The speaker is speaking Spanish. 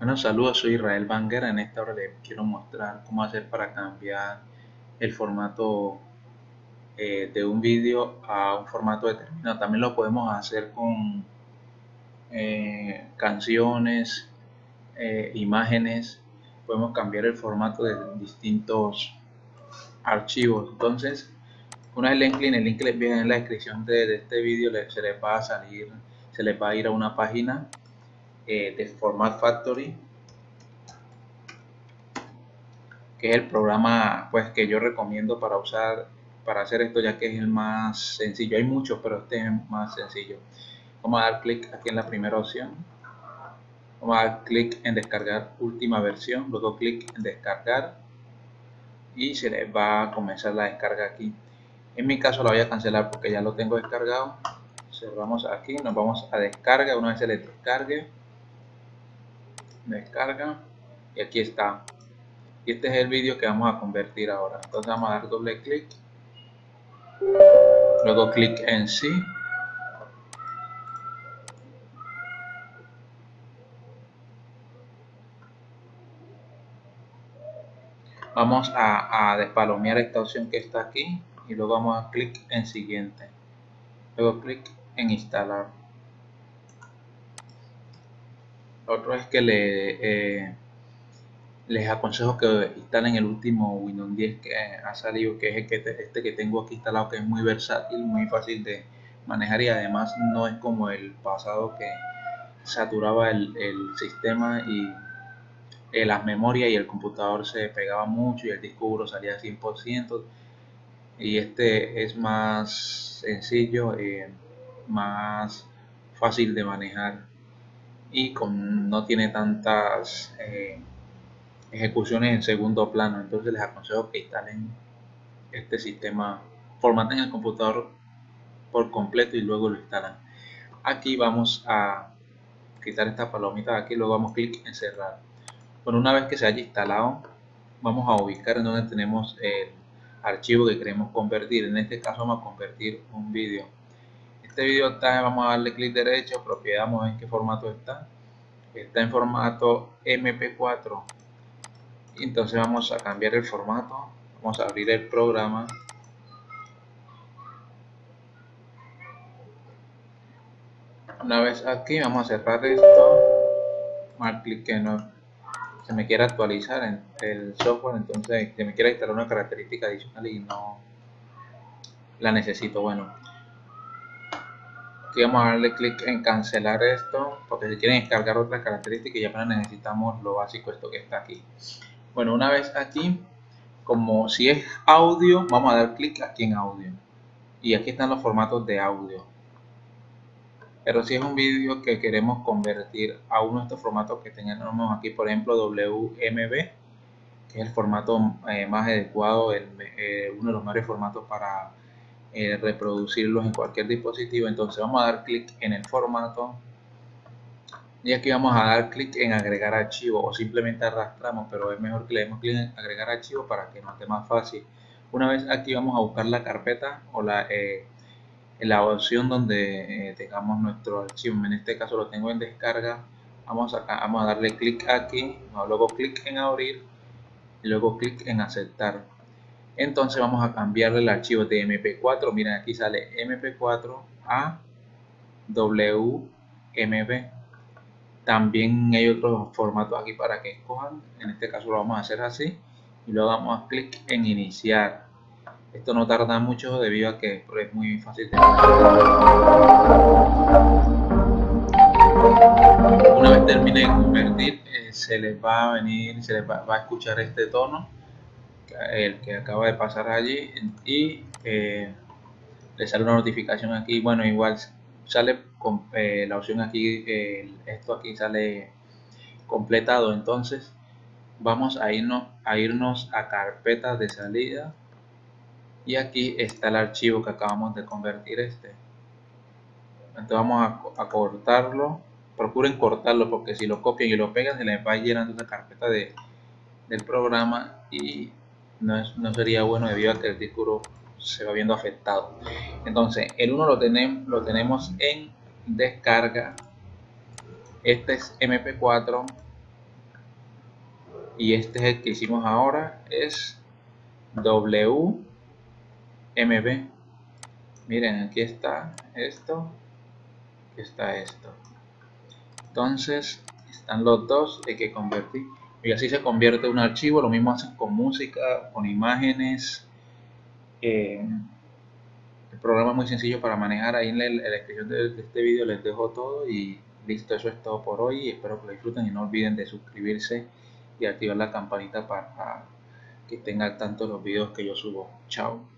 Bueno, saludos, soy Israel Banger. En esta hora les quiero mostrar cómo hacer para cambiar el formato eh, de un vídeo a un formato determinado. También lo podemos hacer con eh, canciones, eh, imágenes. Podemos cambiar el formato de distintos archivos. Entonces, una vez le el link les viene en la descripción de, este vídeo, se les va a salir, se les va a ir a una página eh, de Format Factory que es el programa pues que yo recomiendo para usar para hacer esto ya que es el más sencillo. Hay muchos pero este es más sencillo. Vamos a dar clic aquí en la primera opción. Vamos a dar clic en descargar última versión. Luego clic en descargar. Y se les va a comenzar la descarga aquí. En mi caso la voy a cancelar porque ya lo tengo descargado. Cerramos aquí. Nos vamos a descarga. Una vez se les descargue descarga y aquí está. Y este es el vídeo que vamos a convertir ahora. Entonces vamos a dar doble clic. Luego clic en sí. Vamos a, a despalomear esta opción que está aquí y luego vamos a clic en siguiente. Luego clic en instalar otro es que eh, les aconsejo que instalen el último Windows 10 que ha salido, que es este que tengo aquí instalado, que es muy versátil, muy fácil de manejar y además no es como el pasado que saturaba el, sistema y eh, las memorias y el computador se pegaba mucho y el disco duro salía 100% y este es más sencillo, eh, más fácil de manejar y con, no tiene tantas eh, ejecuciones en segundo plano. Entonces les aconsejo que instalen este sistema, formaten el computador por completo y luego lo instalan. Aquí vamos a quitar esta palomita de aquí, luego vamos clic en cerrar. Bueno, una vez que se haya instalado, vamos a ubicar en donde tenemos el archivo que queremos convertir. En este caso vamos a convertir un vídeo este video está, vamos a darle clic derecho, propiedad, vamos a ver en qué formato está. Está en formato MP4. Entonces vamos a cambiar el formato. Vamos a abrir el programa. Una vez aquí, vamos a cerrar esto. Mal clic que no se me quiera actualizar el software, entonces que me quiera instalar una característica adicional y no la necesito. Bueno, aquí vamos a darle clic en cancelar esto porque si quieren descargar otras características ya necesitamos lo básico esto que está aquí. Bueno una vez aquí como si es audio vamos a dar clic aquí en audio. Y aquí están los formatos de audio. Pero si es un vídeo que queremos convertir a uno de estos formatos que tenemos aquí por ejemplo WMB que es el formato eh, más adecuado eh, uno de los mejores formatos para eh, reproducirlos en cualquier dispositivo. Entonces vamos a dar clic en el formato. Y aquí vamos a dar clic en agregar archivo o simplemente arrastramos pero es mejor que le demos clic en agregar archivo para que nos esté más fácil. Una vez aquí vamos a buscar la carpeta o la, eh, la opción donde eh, tengamos nuestro archivo. En este caso lo tengo en descarga. Vamos acá vamos a darle clic aquí. Luego clic en abrir y luego clic en aceptar entonces vamos a cambiarle el archivo de mp4 miren aquí sale mp4 a wmb también hay otros formatos aquí para que escojan. En este caso lo vamos a hacer así. Y luego damos clic en iniciar. Esto no tarda mucho debido a que es muy fácil de una vez termine de convertir eh, se les va a venir se les va a escuchar este tono el que acaba de pasar allí y eh, le sale una notificación aquí bueno igual sale con eh, la opción aquí esto aquí sale completado. Entonces vamos a irnos a irnos a carpetas de salida y aquí está el archivo que acabamos de convertir este. Entonces vamos a, cortarlo. Procuren cortarlo porque si lo copian y lo pegan se les va llenando una carpeta de, del programa y no, sería bueno debido a que el disco se va viendo afectado. Entonces el 1 lo tenemos lo tenemos en descarga. Este es mp4 y este es el que hicimos ahora es WMB miren aquí está esto aquí está esto. Entonces están los dos hay que convertir y así se convierte un archivo lo mismo hacen con música con imágenes. Eh, el programa es muy sencillo para manejar ahí en la, descripción de, este vídeo les dejo todo y listo eso es todo por hoy espero que lo disfruten y no olviden de suscribirse y activar la campanita para que tengan tanto los vídeos que yo subo. Chao